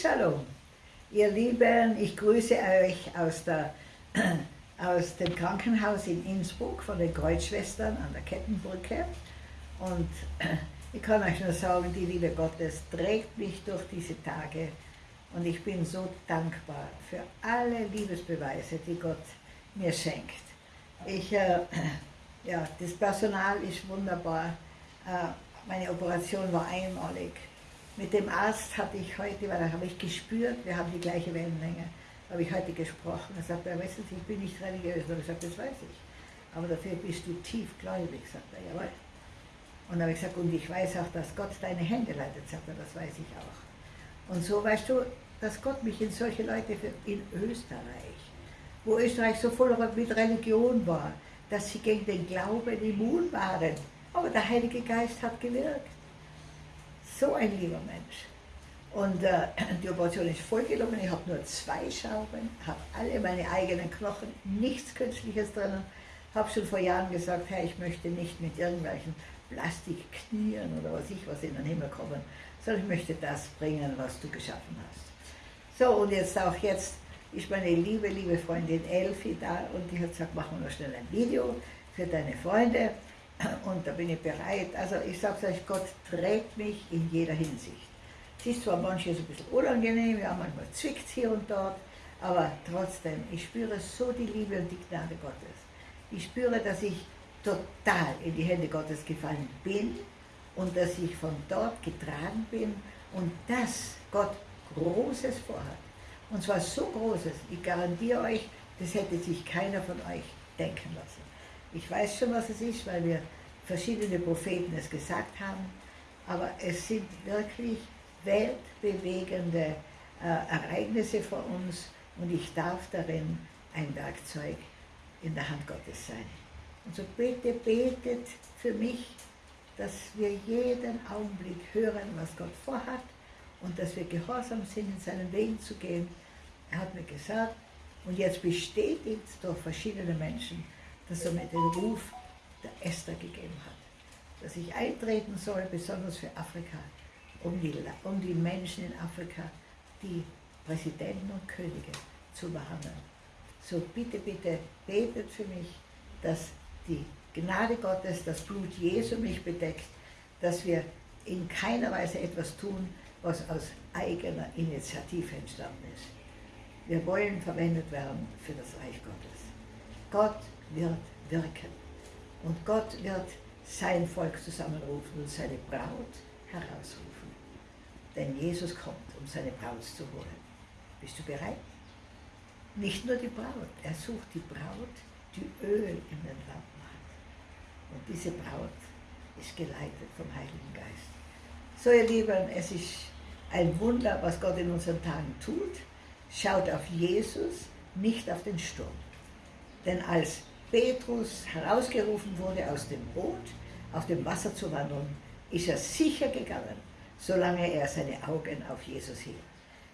Shalom. Ihr Lieben, ich grüße euch aus, der, aus dem Krankenhaus in Innsbruck von den Kreuzschwestern an der Kettenbrücke. Und ich kann euch nur sagen, die Liebe Gottes trägt mich durch diese Tage. Und ich bin so dankbar für alle Liebesbeweise, die Gott mir schenkt. Ich, äh, ja, das Personal ist wunderbar. Äh, meine Operation war einmalig. Mit dem Arzt hatte ich heute, weil da habe ich gespürt, wir haben die gleiche Wellenlänge, habe ich heute gesprochen. Er sagt, er, weißt du, ich bin nicht religiös. Und ich gesagt, das weiß ich. Aber dafür bist du tiefgläubig, sagt er, jawohl. Und dann habe ich gesagt, und ich weiß auch, dass Gott deine Hände leitet, sagt er, das weiß ich auch. Und so weißt du, dass Gott mich in solche Leute für in Österreich, wo Österreich so voll mit Religion war, dass sie gegen den Glauben immun waren. Aber der Heilige Geist hat gewirkt. So ein lieber Mensch. Und äh, die Operation ist voll gelungen. Ich habe nur zwei Schrauben, habe alle meine eigenen Knochen, nichts Künstliches drin. Habe schon vor Jahren gesagt, Herr, ich möchte nicht mit irgendwelchen Plastikknien oder was ich was in den Himmel kommen, sondern ich möchte das bringen, was du geschaffen hast. So, und jetzt auch jetzt ist meine liebe, liebe Freundin Elfi da und die hat gesagt, machen wir noch schnell ein Video für deine Freunde und da bin ich bereit. Also ich sage euch, Gott trägt mich in jeder Hinsicht. Es ist zwar manches ein bisschen unangenehm, ja manchmal zwickt es hier und dort, aber trotzdem, ich spüre so die Liebe und die Gnade Gottes. Ich spüre, dass ich total in die Hände Gottes gefallen bin und dass ich von dort getragen bin und dass Gott Großes vorhat. Und zwar so Großes, ich garantiere euch, das hätte sich keiner von euch denken lassen. Ich weiß schon, was es ist, weil wir verschiedene Propheten es gesagt haben, aber es sind wirklich weltbewegende äh, Ereignisse vor uns und ich darf darin ein Werkzeug in der Hand Gottes sein. Und so bitte betet für mich, dass wir jeden Augenblick hören, was Gott vorhat und dass wir gehorsam sind, in seinen Wegen zu gehen. Er hat mir gesagt, und jetzt bestätigt durch verschiedene Menschen, dass er mir den Ruf der Esther gegeben hat. Dass ich eintreten soll, besonders für Afrika, um die, um die Menschen in Afrika, die Präsidenten und Könige zu behandeln. So bitte, bitte betet für mich, dass die Gnade Gottes, das Blut Jesu mich bedeckt, dass wir in keiner Weise etwas tun, was aus eigener Initiative entstanden ist. Wir wollen verwendet werden für das Reich Gottes. Gott wird wirken und Gott wird sein Volk zusammenrufen und seine Braut herausrufen. Denn Jesus kommt, um seine Braut zu holen. Bist du bereit? Nicht nur die Braut, er sucht die Braut, die Öl in den Lampen und diese Braut ist geleitet vom Heiligen Geist. So ihr Lieben, es ist ein Wunder, was Gott in unseren Tagen tut. Schaut auf Jesus, nicht auf den Sturm. Denn als Petrus herausgerufen wurde aus dem Boot, auf dem Wasser zu wandeln, ist er sicher gegangen, solange er seine Augen auf Jesus hielt.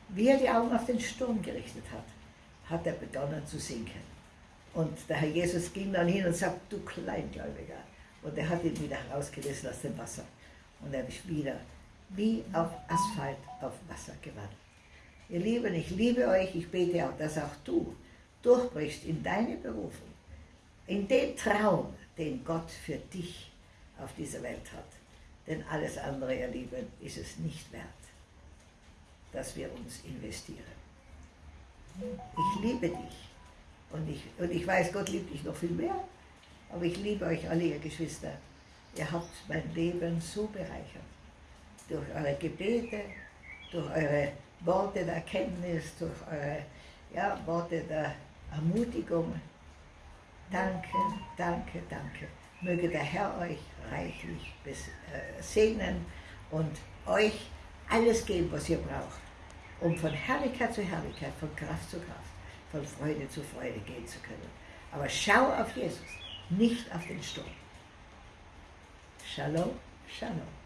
Wie er die Augen auf den Sturm gerichtet hat, hat er begonnen zu sinken. Und der Herr Jesus ging dann hin und sagte, du Kleingläubiger. Und er hat ihn wieder herausgerissen aus dem Wasser. Und er ist wieder wie auf Asphalt auf Wasser gewandelt. Ihr Lieben, ich liebe euch, ich bete auch, dass auch du durchbrichst in deine Berufung, in den Traum, den Gott für dich auf dieser Welt hat. Denn alles andere, ihr Lieben, ist es nicht wert, dass wir uns investieren. Ich liebe dich und ich, und ich weiß, Gott liebt dich noch viel mehr. Aber ich liebe euch alle, ihr Geschwister. Ihr habt mein Leben so bereichert. Durch eure Gebete, durch eure Worte der Erkenntnis, durch eure ja, Worte der Ermutigung. Danke, danke, danke. Möge der Herr euch reichlich äh, segnen und euch alles geben, was ihr braucht, um von Herrlichkeit zu Herrlichkeit, von Kraft zu Kraft von Freude zu Freude gehen zu können. Aber schau auf Jesus, nicht auf den Sturm. Shalom, Shalom.